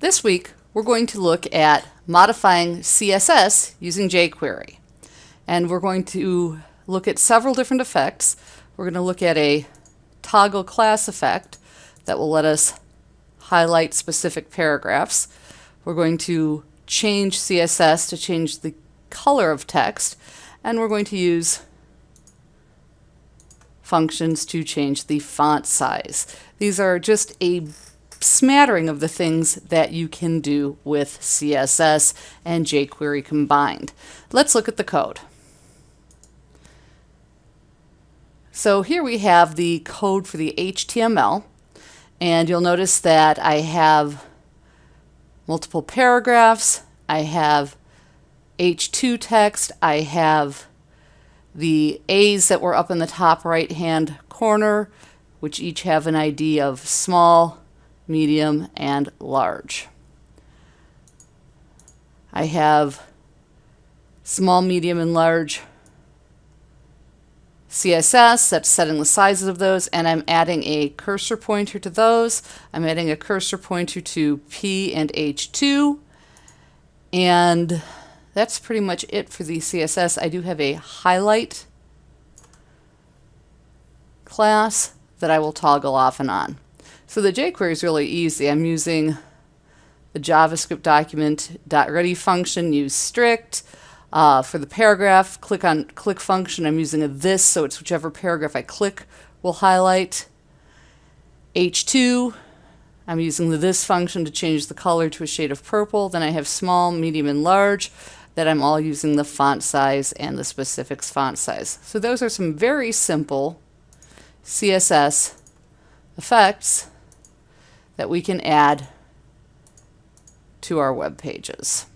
This week, we're going to look at modifying CSS using jQuery. And we're going to look at several different effects. We're going to look at a toggle class effect that will let us highlight specific paragraphs. We're going to change CSS to change the color of text, and we're going to use functions to change the font size. These are just a smattering of the things that you can do with CSS and jQuery combined. Let's look at the code. So here we have the code for the HTML and you'll notice that I have multiple paragraphs, I have H2 text, I have the A's that were up in the top right hand corner which each have an ID of small, medium, and large. I have small, medium, and large CSS, that's setting the sizes of those, and I'm adding a cursor pointer to those. I'm adding a cursor pointer to P and H2, and that's pretty much it for the CSS. I do have a highlight class that I will toggle off and on. So the jQuery is really easy. I'm using the JavaScript document .ready function, use strict. Uh, for the paragraph, click on click function. I'm using a this, so it's whichever paragraph I click will highlight. H2, I'm using the this function to change the color to a shade of purple. Then I have small, medium, and large that I'm all using the font size and the specifics font size. So those are some very simple CSS effects that we can add to our web pages.